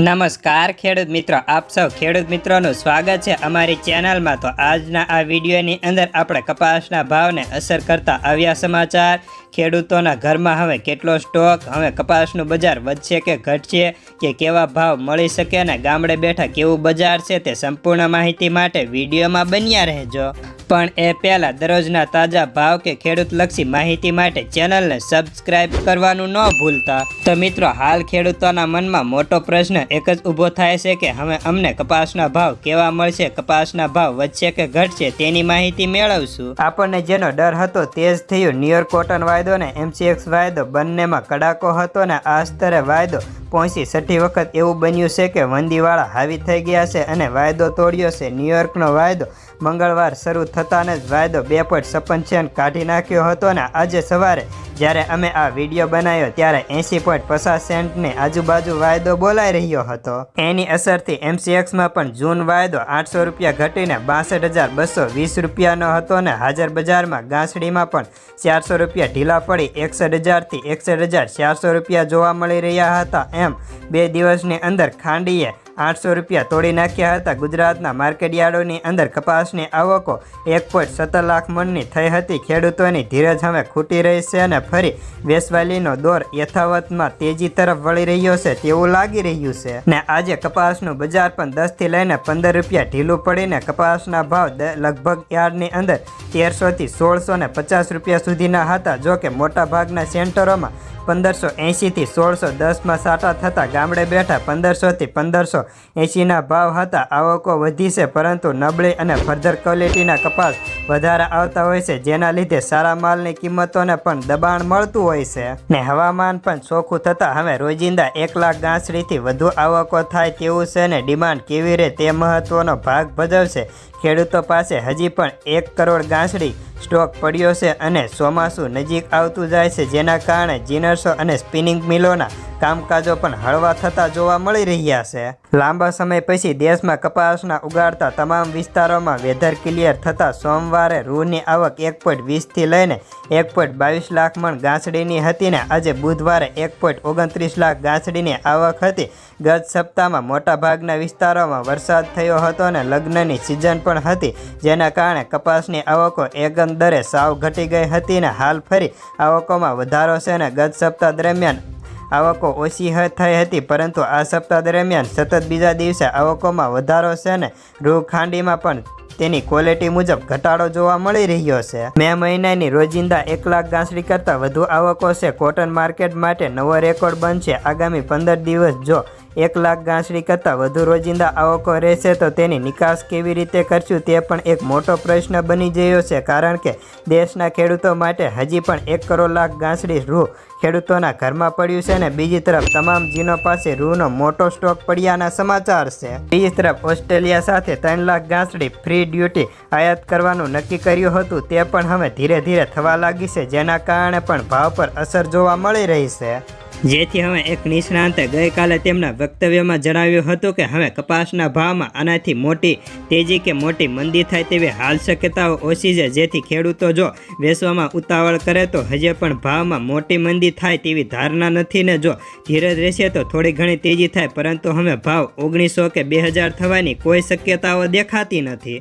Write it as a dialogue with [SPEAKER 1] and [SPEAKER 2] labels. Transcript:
[SPEAKER 1] નમસ્કાર ખેડૂત મિત્રો, આપ સૌ ખેડૂત મિત્રોનું સ્વાગત છે અમારી ચેનલમાં. તો આજના આ વિડીયોની અંદર આપણે કપાસના ભાવને અસર કરતા આવ્યા સમાચાર. ખેડૂતોના ઘરમાં હવે કેટલો સ્ટોક? હવે કપાસનું બજાર વધશે કે ઘટશે? કે કેવા ભાવ મળી શકે? અને ગામડે બેઠા કેવું બજાર છે તે સંપૂર્ણ માહિતી માટે વિડીયોમાં બન્યા રહેજો. પણ એ પહેલાં દરરોજના તાજા ભાવ કે ખેડૂતલક્ષી માહિતી માટે ચેનલને સબસ્ક્રાઇબ કરવાનું ન ભૂલતા. તો મિત્રો, હાલ ખેડૂતોના મનમાં મોટો પ્રશ્ન એક જ ઊભો થાય છે કે હવે અમને કપાસના ભાવ કેવા મળશે, કપાસના ભાવ વધશે કે ઘટશે તેની માહિતી મેળવશું. આપણને જેનો ડર હતો તે જ થયું. ન્યુયોર્ક કોટન વાયદો ને એમસીએક્સ વાયદો બંનેમાં કડાકો હતો ને આ સ્તરે વાયદો પહોંચી છઠ્ઠી વખત એવું બન્યું છે કે વંદીવાળા હાવી થઈ ગયા છે અને વાયદો તોડ્યો છે. ન્યુયોર્કનો વાયદો મંગળવાર શરૂ થતાને જ વાયદો બે પોઈન્ટ છપ્પન સેન્ટ કાઢી નાખ્યો હતો ને આજે સવારે જ્યારે અમે આ વીડિયો બનાવ્યો ત્યારે એંસી પોઈન્ટ પચાસ સેન્ટની આજુબાજુ વાયદો બોલાઈ રહ્યો હતો. એની અસરથી એમસીએક્સમાં પણ જૂન વાયદો આઠસો રૂપિયા ઘટીને બાસઠ હજાર બસો વીસ રૂપિયાનો હતો ને હાજર બજારમાં ગાંસડીમાં પણ ચારસો રૂપિયા ઢીલા પડી એકસઠ હજારથી એકસઠ હજાર ચારસો રૂપિયા જોવા મળી રહ્યા હતા એમ બે દિવસની અંદર ખાંડીએ આઠસો રૂપિયા તોડી નાખ્યા હતા. ગુજરાતના માર્કેટયાર્ડોની અંદર કપાસની આવકો એક પોઈન્ટ સત્તર લાખ મણની થઈ હતી. ખેડૂતોની ધીરજ હવે ખૂટી રહી છે અને ફરી વેસવાલીનો દોર યથાવતમાં તેજી તરફ વળી રહ્યો છે તેવું લાગી રહ્યું છે. ને આજે કપાસનું બજાર પણ દસથી લઈને પંદર રૂપિયા ઢીલું પડીને કપાસના ભાવ લગભગ યાર્ડની અંદર તેરસોથી સોળસો ને પચાસ રૂપિયા સુધીના હતા. જો કે મોટાભાગના સેન્ટરોમાં પંદરસો એંશીથી સોળસો દસમાં સાટા થતાં ગામડે બેઠા પંદરસોથી પંદરસો એંશીના ભાવ હતા. આવકો વધી છે, પરંતુ નબળી અને ફર્ધર ક્વોલિટીના કપાસ વધારે આવતા હોય છે, જેના લીધે સારા માલની કિંમતોને પણ દબાણ મળતું હોય છે. ને હવામાન પણ ચોખ્ખું થતાં હવે રોજિંદા એક લાખ ગાંસડીથી વધુ આવકો થાય તેવું છે ને ડિમાન્ડ કેવી રહે તે મહત્વનો ભાગ ભજવશે. ખેડૂતો પાસે હજી પણ એક કરોડ ગાંસડી સ્ટોક પડ્યો છે અને ચોમાસું નજીક આવતું જાય છે, જેના કારણે જીનર્સો અને સ્પિનિંગ મિલોના કામકાજો પણ હળવા થતા જોવા મળી રહ્યા છે. લાંબા સમય પછી દેશમાં કપાસના ઉગાડતા તમામ વિસ્તારોમાં વેધર ક્લિયર થતાં સોમવારે રૂની આવક એક પોઈન્ટ વીસથી લઈને એક પોઈન્ટ બાવીસ લાખ મણ ગાંસડીની હતી ને આજે બુધવારે એક પોઈન્ટ ઓગણત્રીસ લાખ ગાંસડીની આવક હતી. ગત સપ્તાહમાં મોટાભાગના વિસ્તારોમાં વરસાદ થયો હતો અને લગ્નની સિઝન પણ હતી, જેના કારણે કપાસની આવકો એકંદરે સાવ ઘટી ગઈ હતી ને હાલ ફરી આવકોમાં વધારો છે અને ગત સપ્તાહ દરમિયાન આવકો ઓછી થઈ હતી, પરંતુ આ સપ્તાહ દરમિયાન સતત બીજા દિવસે આવકોમાં વધારો છે ને, રૂ ખાંડીમાં પણ તેની ક્વોલિટી મુજબ ઘટાડો જોવા મળી રહ્યો છે. મે મહિનાની રોજિંદા એક લાખ ગાંસડી કરતાં વધુ આવકો છે. કોટન માર્કેટ માટે નવો રેકોર્ડ બનશે. આગામી પંદર દિવસ જો એક લાખ ગાંસડી કરતાં વધુ રોજિંદા આવકો રહેશે તો તેની નિકાસ કેવી રીતે કરશું તે પણ એક મોટો પ્રશ્ન બની ગયો છે, કારણ કે દેશના ખેડૂતો માટે હજી પણ એક કરોડ લાખ ગાંસડી રૂ ખેડૂતોના ઘરમાં પડ્યું છે અને બીજી તરફ તમામ જીનો પાસે રૂનો મોટો સ્ટોક પડ્યાના સમાચાર છે. બીજી તરફ ઓસ્ટ્રેલિયા સાથે ત્રણ લાખ ગાંસડી ફ્રી ડ્યુટી આયાત કરવાનું નક્કી કર્યું હતું, તે પણ હવે ધીરે ધીરે થવા લાગી છે, જેના કારણે પણ ભાવ પર અસર જોવા મળી રહી છે. જેથી હવે એક નિષ્ણાંતે ગઈકાલે તેમના વક્તવ્યમાં જણાવ્યું હતું કે હવે કપાસના ભાવમાં આનાથી મોટી તેજી કે મોટી મંદી થાય તેવી હાલ શક્યતાઓ ઓછી છે. જેથી ખેડૂતો જો વેચવામાં ઉતાવળ કરે તો હજે પણ ભાવમાં મોટી મંદી થાય તેવી ધારણા નથી ને જો ધીરજ રહેશે તો થોડી ઘણી તેજી થાય. પરંતુ હવે ભાવ ઓગણીસો કે બે હજાર થવાની કોઈ શક્યતાઓ દેખાતી નથી.